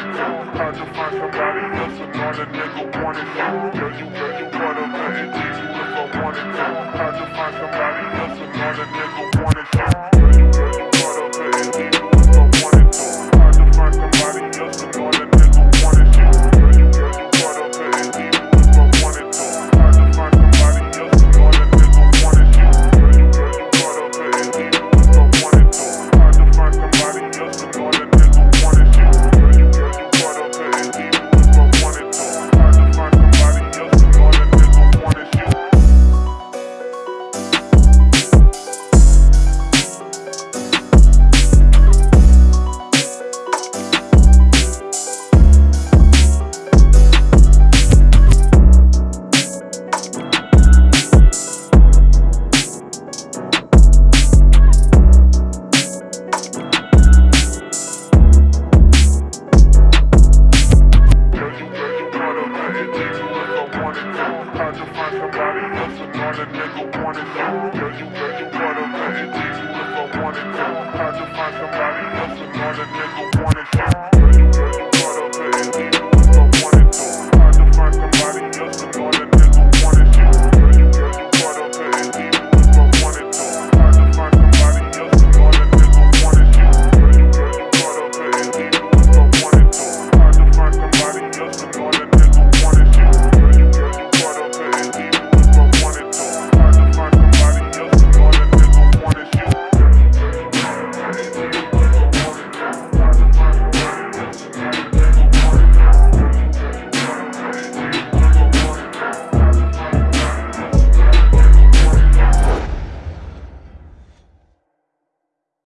Hard to find somebody else and all a nigga wanted to Girl, you, girl, you better let it teach if I wanted to to find somebody Yeah, you, yeah, you, yeah, you.